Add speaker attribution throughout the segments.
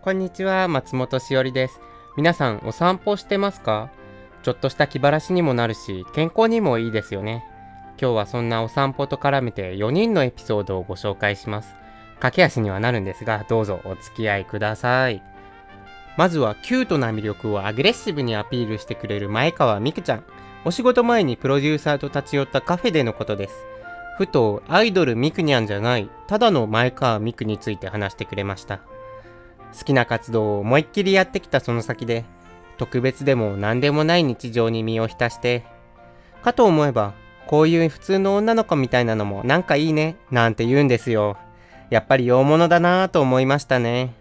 Speaker 1: こんにちは、松本しおりです。皆さんお散歩してますか？ちょっとした気晴らしにもなるし、健康にもいいですよね。今日はそんなお散歩と絡めて4人のエピソードをご紹介します。駆け足にはなるんですが、どうぞお付き合いください。まずはキュートな魅力をアグレッシブにアピールしてくれる前川美久ちゃん。お仕事前にプロデューサーと立ち寄ったカフェでのことです。ふとアイドルミクニャンじゃないただの前川ミクについて話してくれました好きな活動を思いっきりやってきたその先で特別でも何でもない日常に身を浸してかと思えばこういう普通の女の子みたいなのもなんかいいねなんて言うんですよ。やっぱり大物だなぁと思いましたね。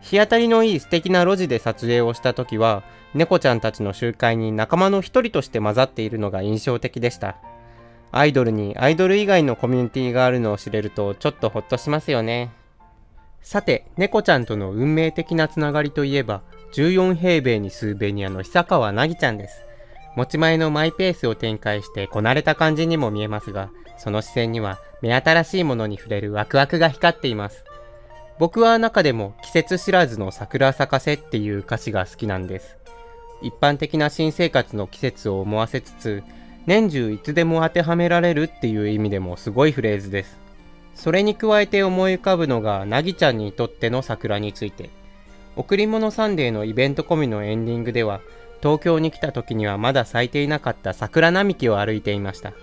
Speaker 1: 日当たりのいい素敵な路地で撮影をした時は猫ちゃんたちの集会に仲間の一人として混ざっているのが印象的でした。アイドルにアイドル以外のコミュニティがあるのを知れるとちょっとほっとしますよね。さて、猫ちゃんとの運命的なつながりといえば、14平米に数ベニアの久川なぎちゃんです。持ち前のマイペースを展開してこなれた感じにも見えますが、その視線には目新しいものに触れるワクワクが光っています。僕は中でも季節知らずの桜咲かせっていう歌詞が好きなんです。一般的な新生活の季節を思わせつつ、年中いつでも当てはめられるっていう意味でもすごいフレーズです。それに加えて思い浮かぶのが、なぎちゃんにとっての桜について。贈り物サンデーのイベント込みのエンディングでは、東京に来た時にはまだ咲いていなかった桜並木を歩いていました。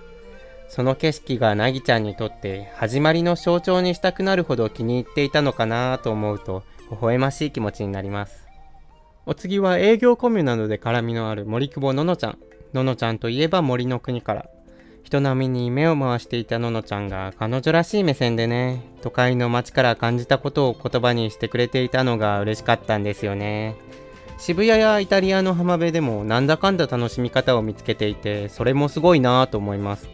Speaker 1: その景色がなぎちゃんにとって始まりの象徴にしたくなるほど気に入っていたのかなと思うと、微笑ましい気持ちになります。お次は営業コミュなどで絡みのある森久保ののちゃん。ののちゃんといえば森の国から。人並みに目を回していたののちゃんが彼女らしい目線でね、都会の街から感じたことを言葉にしてくれていたのが嬉しかったんですよね。渋谷やイタリアの浜辺でもなんだかんだ楽しみ方を見つけていて、それもすごいなぁと思います。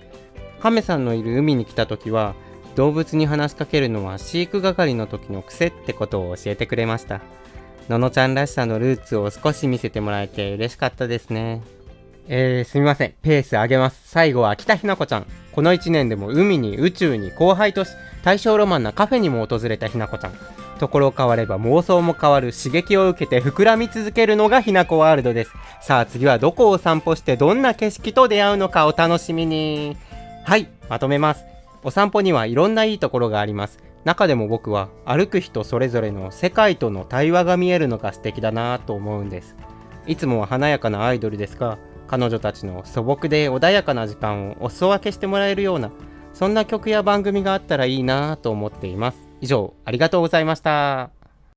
Speaker 1: 亀さんのいる海に来た時は、動物に話しかけるのは飼育係の時の癖ってことを教えてくれました。ののちゃんらしさのルーツを少し見せてもらえて嬉しかったですね。えー、すみません。ペース上げます。最後は北ひな子ちゃん。この1年でも海に宇宙に後輩とし、大正ロマンなカフェにも訪れたひな子ちゃん。ところ変われば妄想も変わる刺激を受けて膨らみ続けるのがひなこワールドです。さあ次はどこを散歩してどんな景色と出会うのかお楽しみに。はい、まとめます。お散歩にはいろんないいところがあります。中でも僕は歩く人それぞれの世界との対話が見えるのが素敵だなと思うんです。いつもは華やかなアイドルですが、彼女たちの素朴で穏やかな時間をお裾分けしてもらえるような、そんな曲や番組があったらいいなと思っています。以上、ありがとうございました。